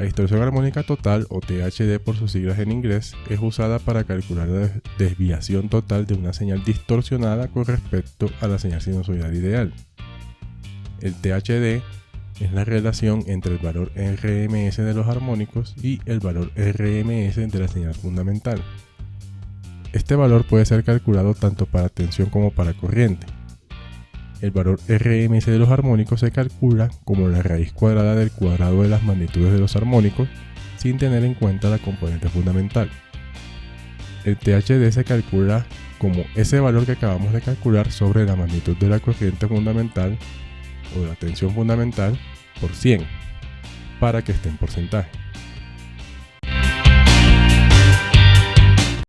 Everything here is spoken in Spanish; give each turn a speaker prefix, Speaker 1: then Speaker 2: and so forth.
Speaker 1: La distorsión armónica total, o THD por sus siglas en inglés, es usada para calcular la desviación total de una señal distorsionada con respecto a la señal sinusoidal ideal. El THD es la relación entre el valor RMS de los armónicos y el valor RMS de la señal fundamental. Este valor puede ser calculado tanto para tensión como para corriente. El valor RMS de los armónicos se calcula como la raíz cuadrada del cuadrado de las magnitudes de los armónicos sin tener en cuenta la componente fundamental. El THD se calcula como ese valor que acabamos de calcular sobre la magnitud de la corriente fundamental o de la tensión fundamental por 100 para que esté en porcentaje.